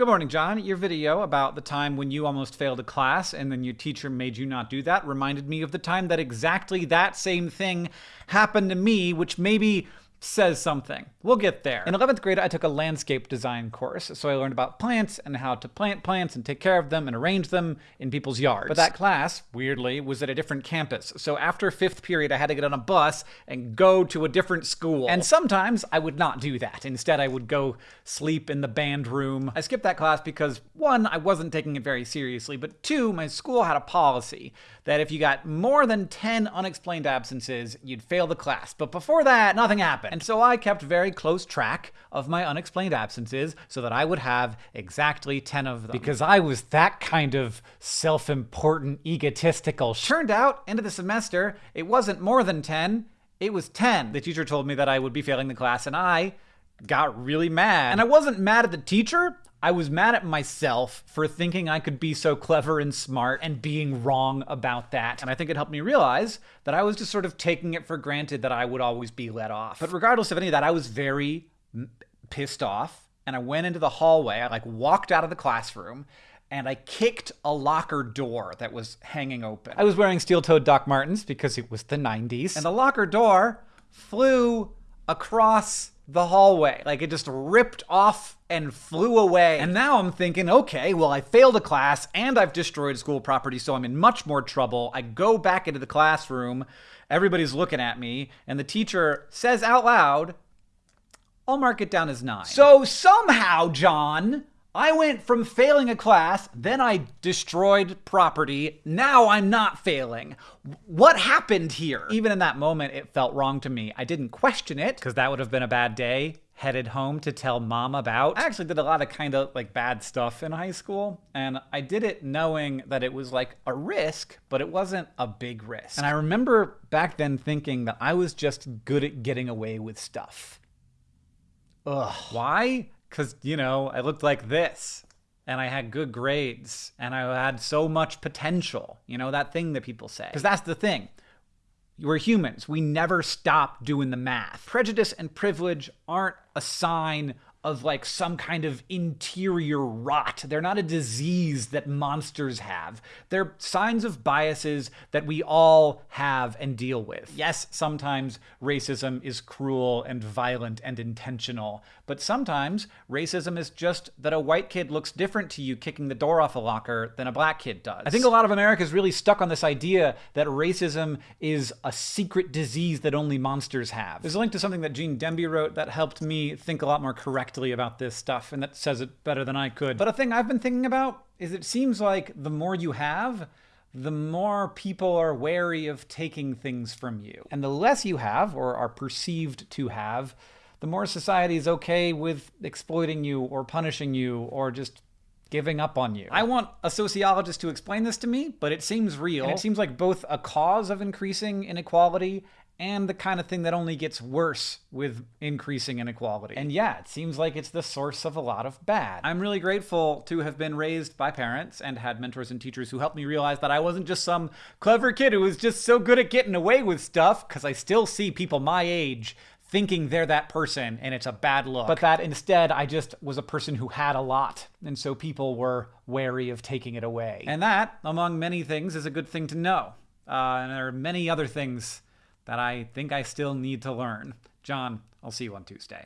Good morning, John. Your video about the time when you almost failed a class and then your teacher made you not do that reminded me of the time that exactly that same thing happened to me, which maybe says something. We'll get there. In 11th grade, I took a landscape design course, so I learned about plants and how to plant plants and take care of them and arrange them in people's yards. But that class, weirdly, was at a different campus, so after fifth period, I had to get on a bus and go to a different school. And sometimes I would not do that. Instead, I would go sleep in the band room. I skipped that class because, one, I wasn't taking it very seriously, but two, my school had a policy that if you got more than 10 unexplained absences, you'd fail the class. But before that, nothing happened. And so I kept very close track of my unexplained absences so that I would have exactly 10 of them. Because I was that kind of self important, egotistical. Turned out, end of the semester, it wasn't more than 10, it was 10. The teacher told me that I would be failing the class, and I got really mad. And I wasn't mad at the teacher. I was mad at myself for thinking I could be so clever and smart and being wrong about that. And I think it helped me realize that I was just sort of taking it for granted that I would always be let off. But regardless of any of that, I was very pissed off. And I went into the hallway. I like walked out of the classroom and I kicked a locker door that was hanging open. I was wearing steel toed Doc Martens because it was the 90s. And the locker door flew across the hallway. Like it just ripped off and flew away. And now I'm thinking, okay, well, I failed a class and I've destroyed school property, so I'm in much more trouble. I go back into the classroom, everybody's looking at me, and the teacher says out loud, I'll mark it down as nine. So somehow, John, I went from failing a class, then I destroyed property, now I'm not failing. What happened here? Even in that moment, it felt wrong to me. I didn't question it, because that would have been a bad day. Headed home to tell mom about. I actually did a lot of kind of like bad stuff in high school, and I did it knowing that it was like a risk, but it wasn't a big risk. And I remember back then thinking that I was just good at getting away with stuff. Ugh. Why? Because, you know, I looked like this and I had good grades and I had so much potential. You know, that thing that people say. Because that's the thing. We're humans. We never stop doing the math. Prejudice and privilege aren't a sign of like some kind of interior rot. They're not a disease that monsters have. They're signs of biases that we all have and deal with. Yes, sometimes racism is cruel and violent and intentional, but sometimes racism is just that a white kid looks different to you kicking the door off a locker than a black kid does. I think a lot of America is really stuck on this idea that racism is a secret disease that only monsters have. There's a link to something that Gene Demby wrote that helped me think a lot more correctly correctly about this stuff, and that says it better than I could. But a thing I've been thinking about is it seems like the more you have, the more people are wary of taking things from you. And the less you have, or are perceived to have, the more society is okay with exploiting you or punishing you or just giving up on you. I want a sociologist to explain this to me, but it seems real. And it seems like both a cause of increasing inequality and the kind of thing that only gets worse with increasing inequality. And yeah, it seems like it's the source of a lot of bad. I'm really grateful to have been raised by parents and had mentors and teachers who helped me realize that I wasn't just some clever kid who was just so good at getting away with stuff, because I still see people my age thinking they're that person and it's a bad look. But that instead I just was a person who had a lot. And so people were wary of taking it away. And that, among many things, is a good thing to know. Uh, and there are many other things that I think I still need to learn. John, I'll see you on Tuesday.